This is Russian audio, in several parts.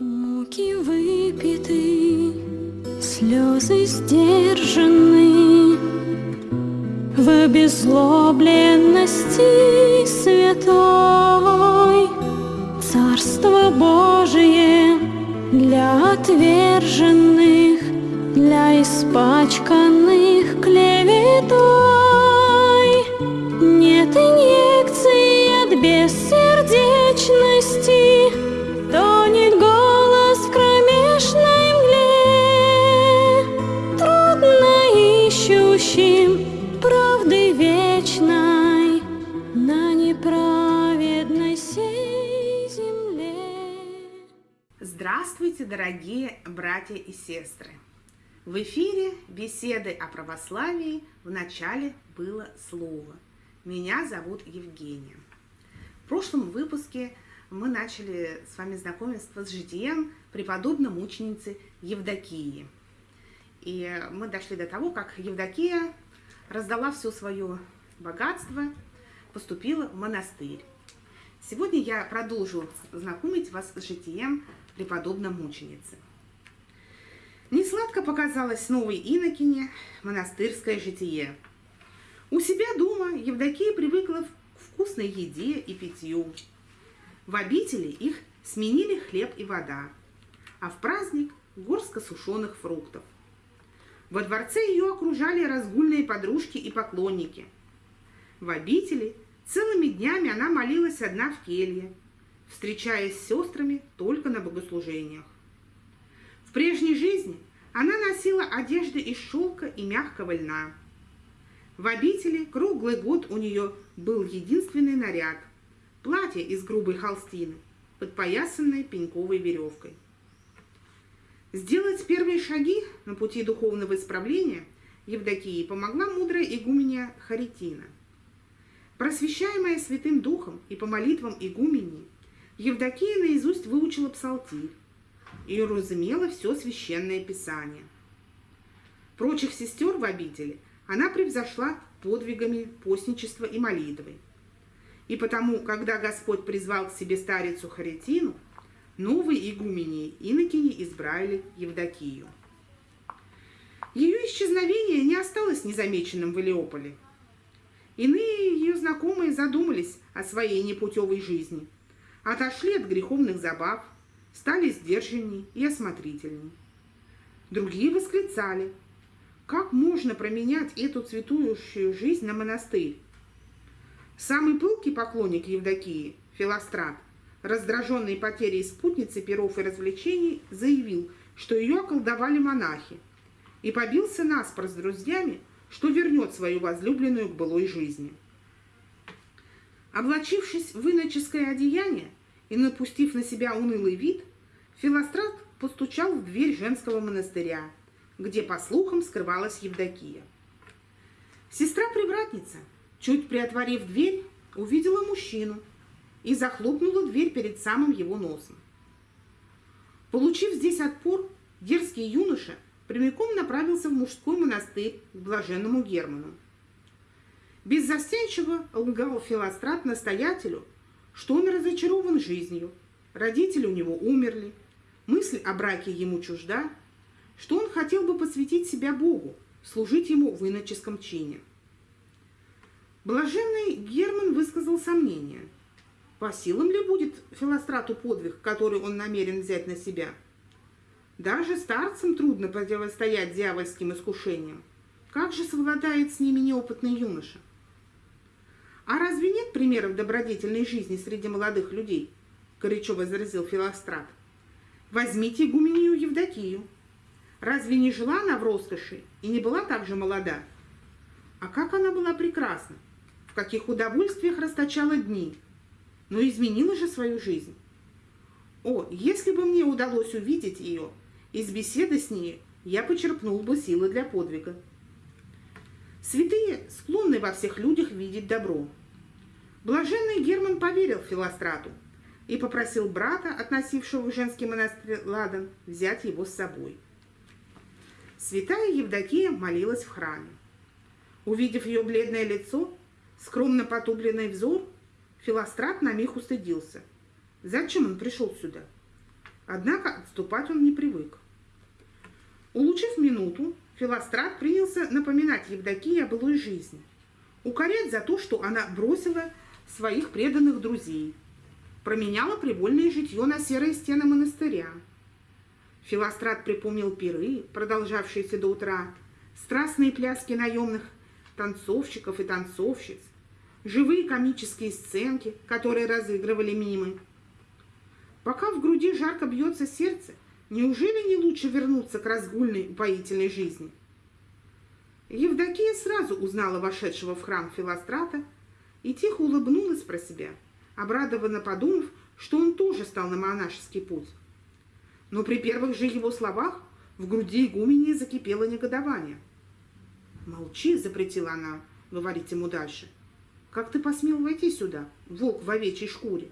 Муки выпиты, слезы сдержаны. В обезлобленности святой Царство Божие для отверженных Для испачканных клеветой. Нет инъекции от бессердечности Здравствуйте, дорогие братья и сестры! В эфире беседы о православии в начале было слово. Меня зовут Евгения. В прошлом выпуске мы начали с вами знакомиться с житием преподобной мученицы Евдокии. И мы дошли до того, как Евдокия раздала все свое богатство, поступила в монастырь. Сегодня я продолжу знакомить вас с житием преподобной мученицы. Несладко показалось новой инокине монастырское житие. У себя дома Евдокия привыкла к вкусной еде и питью. В обители их сменили хлеб и вода, а в праздник – горстка сушеных фруктов. Во дворце ее окружали разгульные подружки и поклонники. В обители целыми днями она молилась одна в келье, встречаясь с сестрами только на богослужениях. В прежней жизни она носила одежды из шелка и мягкого льна. В обители круглый год у нее был единственный наряд – платье из грубой холстины, подпоясанное пеньковой веревкой. Сделать первые шаги на пути духовного исправления Евдокии помогла мудрая игуменя Харитина. Просвещаемая Святым Духом и по молитвам игумении, Евдокия наизусть выучила псалтирь и разумела все священное писание. Прочих сестер в обители она превзошла подвигами постничества и молитвы. И потому, когда Господь призвал к себе старицу Харитину, новые игумени инокини избрали Евдокию. Ее исчезновение не осталось незамеченным в Илеополе. Иные ее знакомые задумались о своей непутевой жизни, отошли от греховных забав, стали сдержанней и осмотрительней. Другие восклицали, как можно променять эту цветущую жизнь на монастырь? Самый пылкий поклонник Евдокии, Филострат, раздраженный потерей спутницы перов и развлечений, заявил, что ее околдовали монахи, и побился наспор с друзьями, что вернет свою возлюбленную к былой жизни. Облачившись в иноческое одеяние, и, напустив на себя унылый вид, Филострат постучал в дверь женского монастыря, где, по слухам, скрывалась Евдокия. Сестра-привратница, чуть приотворив дверь, увидела мужчину и захлопнула дверь перед самым его носом. Получив здесь отпор, дерзкий юноша прямиком направился в мужской монастырь к блаженному Герману. Беззастенчиво лгал Филострат настоятелю, что он разочарован жизнью, родители у него умерли, мысль о браке ему чужда, что он хотел бы посвятить себя Богу, служить ему в иноческом чине. Блаженный Герман высказал сомнение, по силам ли будет Филострату подвиг, который он намерен взять на себя. Даже старцам трудно противостоять дьявольским искушениям. Как же совладает с ними неопытный юноша? А разве нет примеров добродетельной жизни среди молодых людей? Горячо возразил Филострат. Возьмите игуменью Евдокию. Разве не жила она в роскоши и не была так же молода? А как она была прекрасна! В каких удовольствиях расточала дни! Но изменила же свою жизнь. О, если бы мне удалось увидеть ее, из беседы с ней я почерпнул бы силы для подвига. Святые склонны во всех людях видеть добро. Блаженный Герман поверил Филострату и попросил брата, относившего в женский монастырь Ладан, взять его с собой. Святая Евдокия молилась в храме. Увидев ее бледное лицо, скромно потупленный взор, Филострат на миг устыдился. Зачем он пришел сюда? Однако отступать он не привык. Улучив минуту, Филострат принялся напоминать Евдокии о былой жизни, укорять за то, что она бросила своих преданных друзей, променяла привольное житье на серые стены монастыря. Филострат припомнил пиры, продолжавшиеся до утра, страстные пляски наемных танцовщиков и танцовщиц, живые комические сценки, которые разыгрывали мимы. Пока в груди жарко бьется сердце, неужели не лучше вернуться к разгульной упоительной жизни? Евдокия сразу узнала вошедшего в храм Филострата и тихо улыбнулась про себя, обрадованно подумав, что он тоже стал на монашеский путь. Но при первых же его словах в груди игумени закипело негодование. «Молчи!» — запретила она говорить ему дальше. «Как ты посмел войти сюда, волк в овечьей шкуре?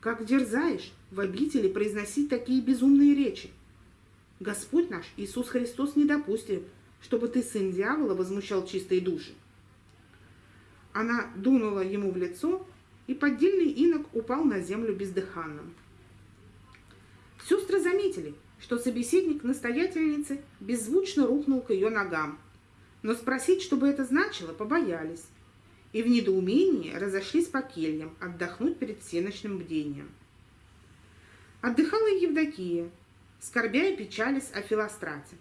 Как дерзаешь в обители произносить такие безумные речи? Господь наш, Иисус Христос, не допустит, чтобы ты, сын дьявола, возмущал чистые души». Она дунула ему в лицо, и поддельный инок упал на землю бездыханным. Сестры заметили, что собеседник настоятельницы беззвучно рухнул к ее ногам, но спросить, что бы это значило, побоялись, и в недоумении разошлись по кельям отдохнуть перед всеночным бдением. Отдыхала Евдокия, скорбя и печались о Филострате.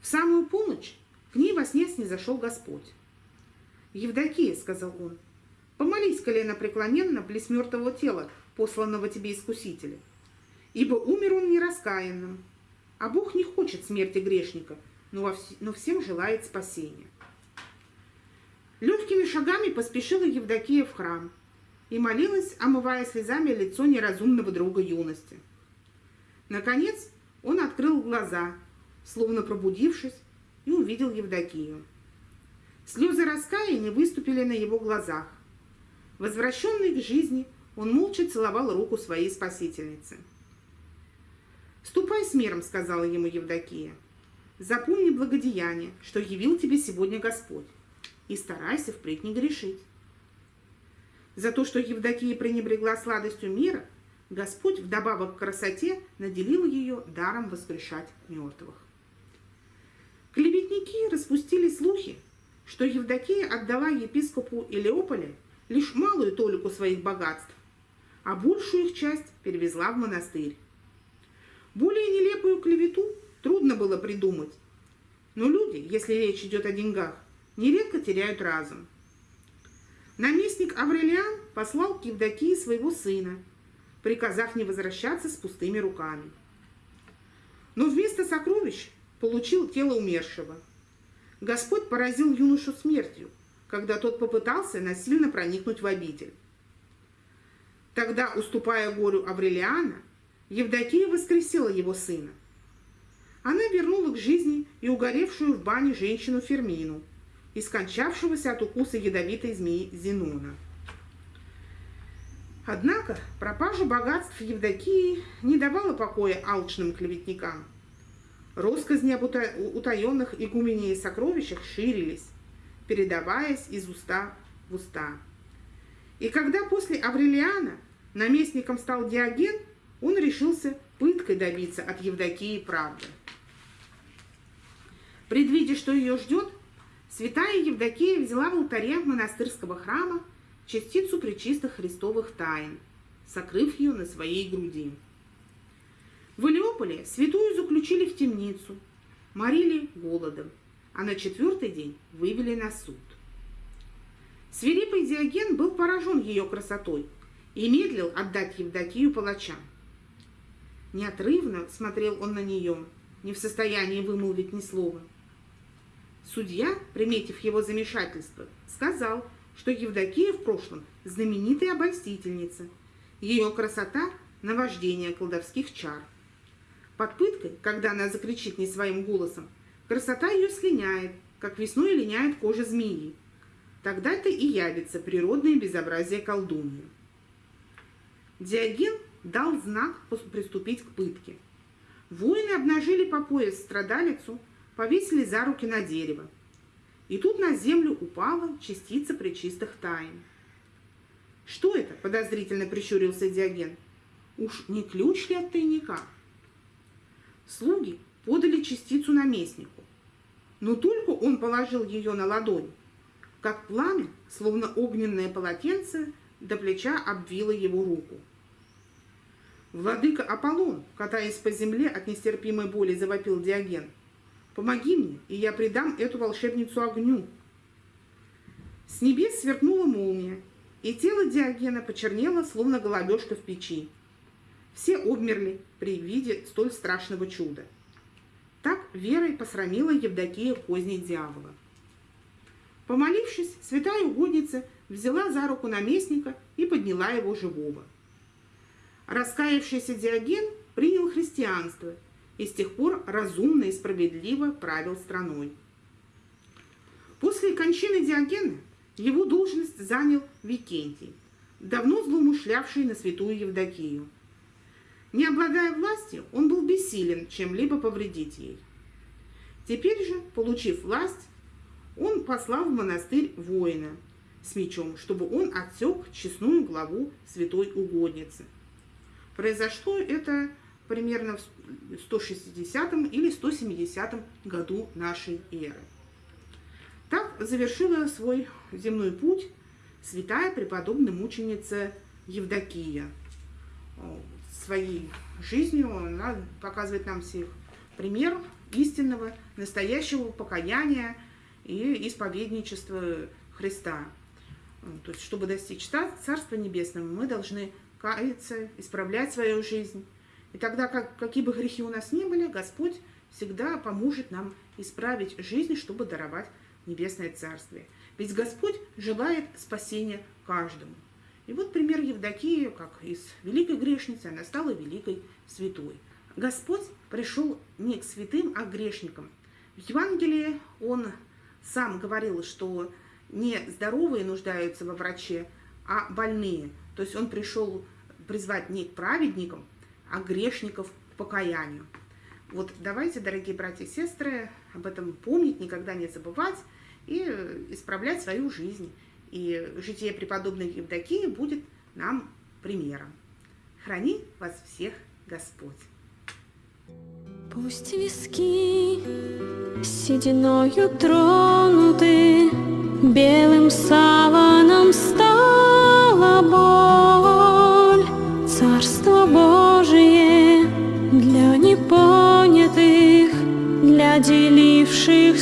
В самую полночь к ней во сне снизошел Господь. «Евдокия», — сказал он, — «помолись колено преклоненно близ мертвого тела, посланного тебе искусителя, ибо умер он нераскаянным, а Бог не хочет смерти грешника, но, но всем желает спасения. Легкими шагами поспешила Евдокия в храм и молилась, омывая слезами лицо неразумного друга юности. Наконец он открыл глаза, словно пробудившись, и увидел Евдокию. Слезы раскаяния выступили на его глазах. Возвращенный к жизни, он молча целовал руку своей спасительницы. «Ступай с миром», — сказала ему Евдокия. «Запомни благодеяние, что явил тебе сегодня Господь, и старайся впредь не грешить». За то, что Евдокия пренебрегла сладостью мира, Господь вдобавок к красоте наделил ее даром воскрешать мертвых. Клеветники распустили слухи, что Евдокия отдала епископу Илеополя лишь малую толику своих богатств, а большую их часть перевезла в монастырь. Более нелепую клевету трудно было придумать. Но люди, если речь идет о деньгах, нередко теряют разум. Наместник Аврелиан послал к Евдокии своего сына, приказав не возвращаться с пустыми руками. Но вместо сокровищ получил тело умершего. Господь поразил юношу смертью, когда тот попытался насильно проникнуть в обитель. Тогда, уступая горю Аврелиана, Евдокия воскресила его сына. Она вернула к жизни и угоревшую в бане женщину Фермину и скончавшегося от укуса ядовитой змеи Зенона. Однако пропажа богатств Евдокии не давала покоя алчным клеветникам. Росказни об утаенных игуменей сокровищах ширились, передаваясь из уста в уста. И когда после Аврелиана наместником стал Диоген, он решился пыткой добиться от Евдокии правды. Предвидя, что ее ждет, святая Евдокия взяла в алтаре монастырского храма частицу причистых христовых тайн, сокрыв ее на своей груди. В Илеополе святую заключили в темницу, морили голодом, а на четвертый день вывели на суд. Свирепый Диоген был поражен ее красотой и медлил отдать Евдокию палачам. Неотрывно смотрел он на нее, не в состоянии вымолвить ни слова. Судья, приметив его замешательство, сказал, что Евдокия в прошлом знаменитая обольстительница. Ее красота – наваждение колдовских чар. Под пыткой, когда она закричит не своим голосом, красота ее слиняет, как весной линяет кожа змеи. Тогда-то и явится природное безобразие колдуньи. Диоген дал знак приступить к пытке. Воины обнажили по пояс страдалицу, повесили за руки на дерево. И тут на землю упала частица причистых тайн. «Что это?» – подозрительно прищурился Диоген. Уж не ключ ли от тайника? Слуги подали частицу наместнику, но только он положил ее на ладонь, как пламя, словно огненное полотенце, до плеча обвило его руку. «Владыка Аполлон, катаясь по земле от нестерпимой боли, завопил Диоген. Помоги мне, и я предам эту волшебницу огню». С небес сверкнула молния, и тело Диогена почернело, словно голубешка в печи. Все обмерли при виде столь страшного чуда. Так верой посрамила Евдокия козни дьявола. Помолившись, святая угодница взяла за руку наместника и подняла его живого. Раскаявшийся Диоген принял христианство и с тех пор разумно и справедливо правил страной. После кончины Диогена его должность занял Викентий, давно злоумышлявший на святую Евдокию. Не обладая властью, он был бессилен чем-либо повредить ей. Теперь же, получив власть, он послал в монастырь воина с мечом, чтобы он отсек честную главу святой угодницы. Произошло это примерно в 160 или 170 году нашей эры. Так завершила свой земной путь святая преподобная мученица Евдокия. Своей жизнью она показывает нам всех пример истинного, настоящего покаяния и исповедничества Христа. То есть, чтобы достичь Царства Небесного, мы должны каяться, исправлять свою жизнь. И тогда, как, какие бы грехи у нас ни были, Господь всегда поможет нам исправить жизнь, чтобы даровать Небесное Царствие. Ведь Господь желает спасения каждому. И вот пример Евдокии, как из великой грешницы, она стала великой святой. Господь пришел не к святым, а к грешникам. В Евангелии он сам говорил, что не здоровые нуждаются во враче, а больные. То есть он пришел призвать не к праведникам, а грешников к покаянию. Вот давайте, дорогие братья и сестры, об этом помнить, никогда не забывать и исправлять свою жизнь. И житие преподобной Евдокии будет нам примером. Храни вас всех Господь! Пусть виски сединою тронуты, Белым саваном стала Для деливших